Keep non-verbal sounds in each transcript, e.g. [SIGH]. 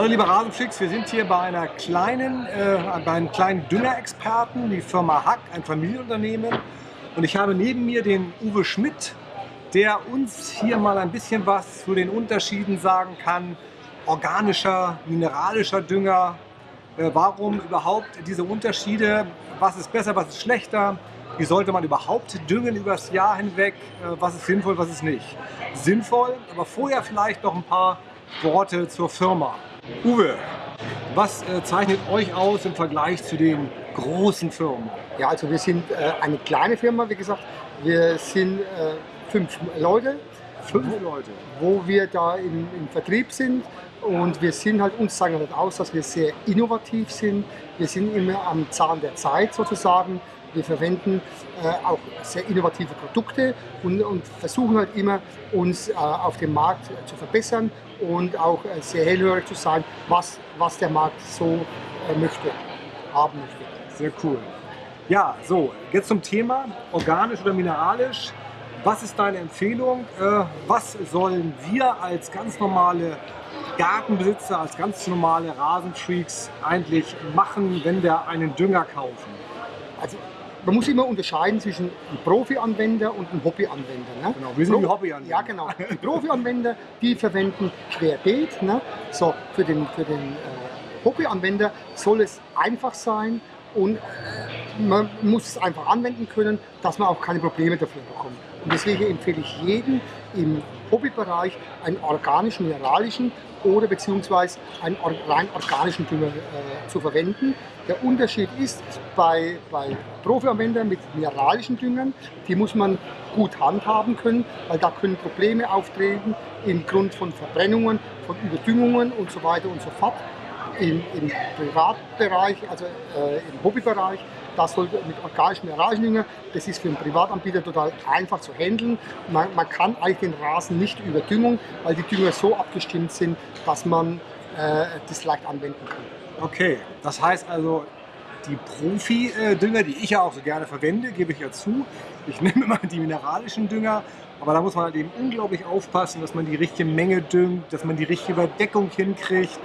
Hallo liebe Rasenfreaks, wir sind hier bei einer kleinen, äh, bei einem kleinen Düngerexperten, die Firma Hack, ein Familienunternehmen. Und ich habe neben mir den Uwe Schmidt, der uns hier mal ein bisschen was zu den Unterschieden sagen kann. Organischer, mineralischer Dünger. Äh, warum überhaupt diese Unterschiede? Was ist besser, was ist schlechter? Wie sollte man überhaupt düngen übers Jahr hinweg? Äh, was ist sinnvoll, was ist nicht? Sinnvoll, aber vorher vielleicht noch ein paar Worte zur Firma. Uwe, was äh, zeichnet euch aus im Vergleich zu den großen Firmen? Ja, also wir sind äh, eine kleine Firma, wie gesagt. Wir sind äh, fünf Leute. Fünf Leute. Wo wir da im, im Vertrieb sind. Und wir sind halt, uns zeichnet halt aus, dass wir sehr innovativ sind. Wir sind immer am Zahn der Zeit sozusagen. Wir verwenden äh, auch sehr innovative Produkte und, und, versuchen halt immer, uns äh, auf dem Markt zu verbessern und auch äh, sehr hellhörig zu sein, was, was der Markt so äh, möchte, haben möchte. Sehr cool. Ja, so, jetzt zum Thema, organisch oder mineralisch. Was ist deine Empfehlung? Äh, was sollen wir als ganz normale Gartenbesitzer, als ganz normale Rasenfreaks eigentlich machen, wenn wir einen Dünger kaufen? Also man muss immer unterscheiden zwischen einem Profi-Anwender und einem Hobby-Anwender. Ne? Genau, wir sind die Hobby-Anwender. Ja, genau. Die Profi-Anwender, die verwenden querbeet. Ne? So, für den, für den äh, Hobby-Anwender soll es einfach sein und man muss es einfach anwenden können, dass man auch keine Probleme dafür bekommt. Und deswegen empfehle ich jedem im Hobbybereich einen organischen, mineralischen oder beziehungsweise einen rein organischen Dünger äh, zu verwenden. Der Unterschied ist, bei, bei Profianwendern mit mineralischen Düngern, die muss man gut handhaben können, weil da können Probleme auftreten im Grund von Verbrennungen, von Überdüngungen und so weiter und so fort. Im, im Privatbereich, also äh, im Hobbybereich, das sollte mit organischen Mineraliendünger, das ist für einen Privatanbieter total einfach zu handeln. Man, man, kann eigentlich den Rasen nicht überdüngen, weil die Dünger so abgestimmt sind, dass man äh, das leicht anwenden kann. Okay, das heißt also, die Profi-Dünger, die ich ja auch so gerne verwende, gebe ich ja zu. Ich [LAUGHS] nehme immer die mineralischen Dünger, aber da muss man halt eben unglaublich aufpassen, dass man die richtige Menge düngt, dass man die richtige Überdeckung hinkriegt,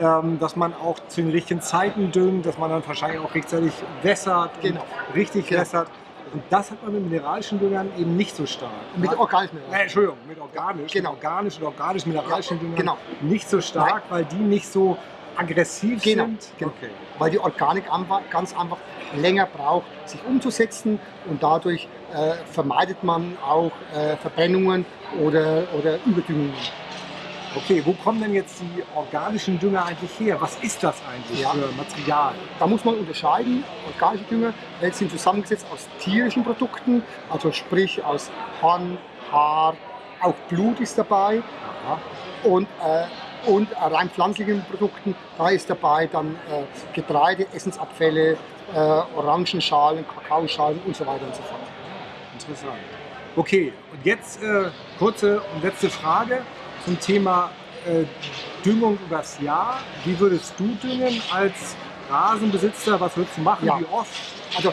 dass man auch zu den richtigen Zeiten düngt, dass man dann wahrscheinlich auch rechtzeitig wässert, genau. richtig genau. wässert. Und das hat man mit mineralischen Düngern eben nicht so stark. Mit organischen Düngern? Entschuldigung, mit organisch. Genau. Mit organisch und organisch mineralischen Düngern genau. nicht so stark, Nein. weil die nicht so aggressiv genau. sind. Genau. Okay. Weil die Organik ganz einfach länger braucht, sich umzusetzen und dadurch äh, vermeidet man auch äh, Verbrennungen oder, oder Überdüngungen. Okay, wo kommen denn jetzt die organischen Dünger eigentlich her? Was ist das eigentlich ja. für Material? Da muss man unterscheiden. Organische Dünger sind zusammengesetzt aus tierischen Produkten, also sprich aus Horn, Haar, auch Blut ist dabei. Aha. Und äh, und rein pflanzlichen Produkten, da ist dabei dann äh, Getreide, Essensabfälle, äh, Orangenschalen, Kakaoschalen und so weiter und so fort. Interessant. Okay, und jetzt äh, kurze und letzte Frage zum Thema äh, Düngung übers Jahr. Wie würdest du düngen als Rasenbesitzer? Was würdest du machen? Ja. Wie oft? Also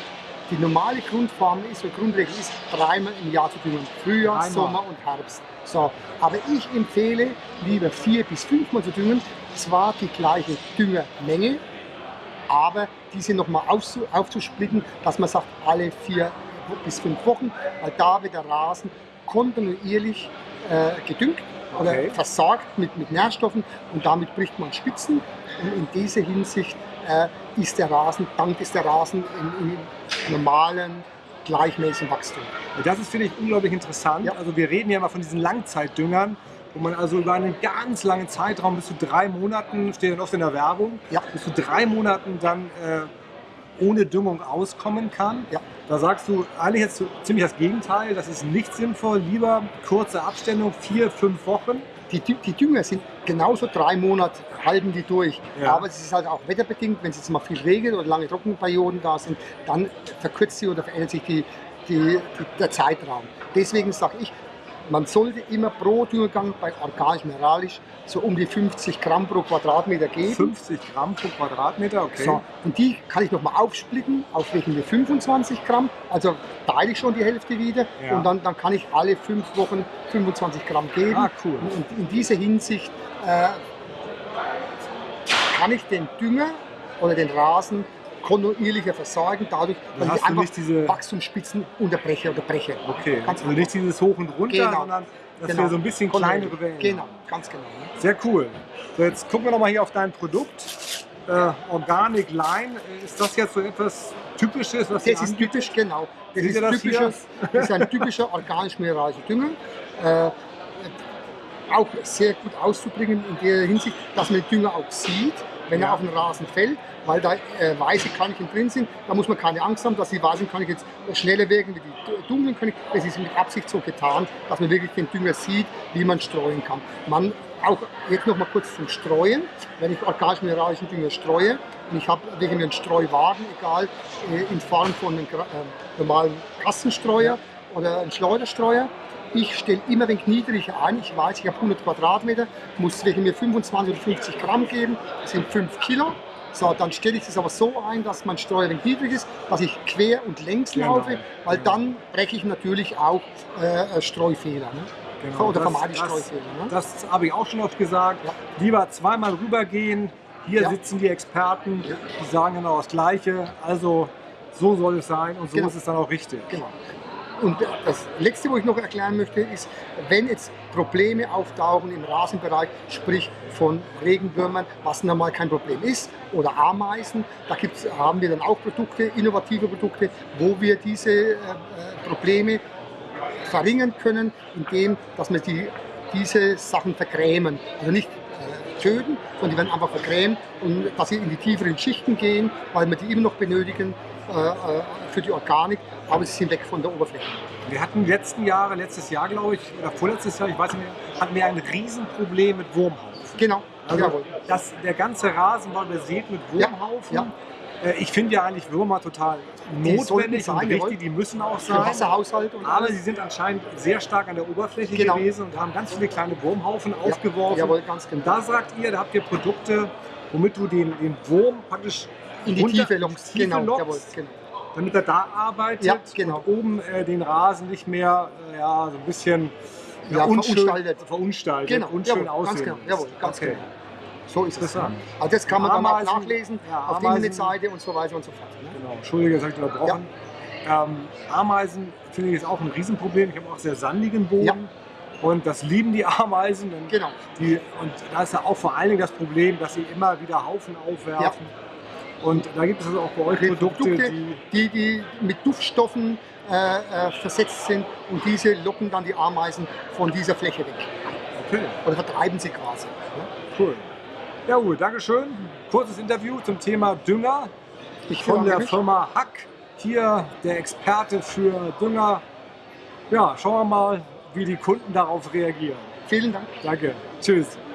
die normale Grundform ist, oder Grundregel ist, dreimal im Jahr zu düngen. Frühjahr, Einmal. Sommer und Herbst. So, aber ich empfehle, lieber vier bis fünfmal zu düngen. Zwar die gleiche Düngermenge, aber diese nochmal aufzusplitten, dass man sagt, alle vier bis fünf Wochen, weil da wird der Rasen kontinuierlich äh, gedüngt oder okay. versorgt mit, mit Nährstoffen und damit bricht man Spitzen. Und in dieser Hinsicht äh, ist der Rasen, dank ist der Rasen im, im normalen, gleichmäßigen Wachstum. das ist, finde ich, unglaublich interessant. Ja. Also wir reden ja immer von diesen Langzeitdüngern, wo man also über einen ganz langen Zeitraum, bis zu drei Monaten, steht dann oft in der Werbung, ja. bis zu drei Monaten dann äh, ohne Düngung auskommen kann. Ja. Da sagst du eigentlich jetzt ziemlich das Gegenteil, das ist nicht sinnvoll, lieber kurze Abstände, vier, fünf Wochen. Die, die Dünger sind genauso drei Monate, halten die durch. Ja. Aber es ist halt auch wetterbedingt, wenn es jetzt mal viel regnet oder lange Trockenperioden da sind, dann verkürzt sie oder verändert sich die, die, die der Zeitraum. Deswegen sage ich, man sollte immer pro Düngergang bei organisch-mineralisch so um die 50 Gramm pro Quadratmeter geben. 50 Gramm pro Quadratmeter, okay. So, und die kann ich nochmal aufsplitten auf welche 25 Gramm. Also teile ich schon die Hälfte wieder ja. und dann, dann kann ich alle fünf Wochen 25 Gramm geben. Ah, cool. Und in dieser Hinsicht äh, kann ich den Dünger oder den Rasen kontinuierlicher versorgen, dadurch, dass ich einfach nicht diese- Wachstumsspitzen unterbreche oder breche. Okay, Ganz also nicht dieses Hoch und Runter, Genau. sondern dass Genau. wir so ein bisschen kleinere Wellen Genau, ganz genau. ne? Sehr cool. So, jetzt gucken wir noch mal hier auf dein Produkt. Äh, Organic Line. Ist das jetzt so etwas Typisches, was Das ist typisch, genau. Das ist, das typischer, das ist ein typischer organisch-mineralischer Dünger. Äh, auch sehr gut auszubringen in der Hinsicht, dass man den Dünger auch sieht, wenn Ja. er auf den Rasen fällt, weil da äh, weiße Körnchen drin sind. Da muss man keine Angst haben, dass die weißen Körnchen jetzt schneller wirken wie die du- dunklen Körnchen. Es ist mit Absicht so getan, dass man wirklich den Dünger sieht, wie man streuen kann. Man auch jetzt noch mal kurz zum Streuen. Wenn ich organisch-mineralischen Dünger streue, und ich habe wegen einen Streuwagen, egal äh, in Form von einem äh, normalen Kassenstreuer oder einem Schleuderstreuer, ich stelle immer ein wenig niedriger ein. Ich weiß, ich habe 100 Quadratmeter, muss mir 25 oder 50 Gramm geben, das sind 5 Kilo. So, dann stelle ich es aber so ein, dass mein Streuer ein niedrig ist, dass ich quer und längs Genau, laufe, weil genau. dann breche ich natürlich auch äh, äh, Streufehler. Ne? Genau, Oder das- vermeide ich das- Streufehler. Ne? Das habe ich auch schon oft gesagt. Ja. Lieber zweimal rübergehen. Hier Ja. sitzen die Experten, Ja. die sagen genau das Gleiche. Also so soll es sein und so Genau. ist es dann auch richtig. Genau. Und das Letzte, wo ich noch erklären möchte, ist, wenn jetzt Probleme auftauchen im Rasenbereich, sprich von Regenwürmern, was normal kein Problem ist, oder Ameisen, da gibt's, haben wir dann auch Produkte, innovative Produkte, wo wir diese äh, äh, Probleme verringern können, indem dass wir die, diese Sachen vergrämen. Also nicht äh, töten, sondern die werden einfach vergrämt und dass sie in die tieferen Schichten gehen, weil wir die immer noch benötigen äh, äh, für die Organik, aber sie sind weg von der Oberfläche. Wir hatten letzten Jahre, letztes Jahr glaube ich, oder vorletztes Jahr, ich weiß nicht mehr, hatten wir ein Riesenproblem mit Wurmhaufen. Genau, Also jawohl. das, der ganze Rasen war besät mit Ja, Wurmhaufen. ja. Äh, Ich finde ja eigentlich Würmer total notwendig und jawohl. die müssen auch sein. Wasserhaushalt und Aber alles. sie sind anscheinend sehr stark an der Oberfläche Genau. gewesen und haben ganz viele kleine Wurmhaufen Ja, aufgeworfen. Jawohl, ganz Und genau. da sagt ihr, da habt ihr Produkte, womit du den, den Wurm praktisch In die Tiefe lockst. Tiefe Genau, lockst, jawohl, genau. damit er da arbeitet Ja, genau. und oben äh, den Rasen nicht mehr äh, ja, so ein bisschen Ja, verunstaltet. verunstaltet, Genau, unschön jawohl, ganz genau, jawohl, ganz okay. genau. So ist es. Interessant. Also das kann man dann auch Ameisen- nachlesen ja, auf der Ameisen- Internetseite und so weiter und so fort. Ne? Genau, Entschuldige, das habe ich unterbrochen. Ähm, Ameisen finde ich ist auch ein Riesenproblem. Ich habe auch sehr sandigen Boden. Ja. Und das lieben die Ameisen. Und, Genau. die, und da ist ja auch vor allen Dingen das Problem, dass sie immer wieder Haufen aufwerfen. Und da gibt es also auch bei euch Produkte, Produkte, die. die, die mit Duftstoffen äh, äh, versetzt sind und diese locken dann die Ameisen von dieser Fläche weg. Okay, Oder vertreiben sie quasi. Ne? cool. Ja, Uwe, Dankeschön. Kurzes Interview zum Thema Dünger Ich von der. Firma Hack. Hier der Experte für Dünger. Ja, schauen wir mal, wie die Kunden darauf reagieren. Vielen Dank. Danke. Tschüss.